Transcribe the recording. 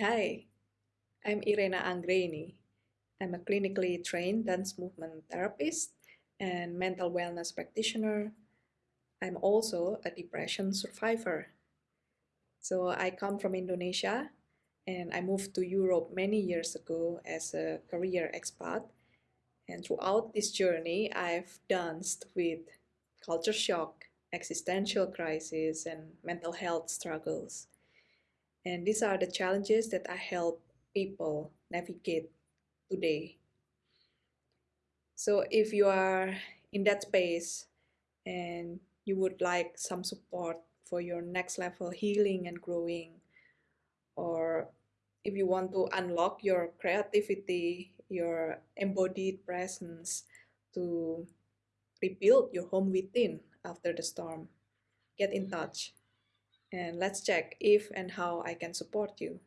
Hi, I'm Irena Angreni. I'm a clinically trained dance movement therapist and mental wellness practitioner. I'm also a depression survivor. So I come from Indonesia and I moved to Europe many years ago as a career expat. And throughout this journey, I've danced with culture shock, existential crisis, and mental health struggles. And these are the challenges that I help people navigate today. So if you are in that space and you would like some support for your next level healing and growing, or if you want to unlock your creativity, your embodied presence to rebuild your home within after the storm, get in touch and let's check if and how I can support you.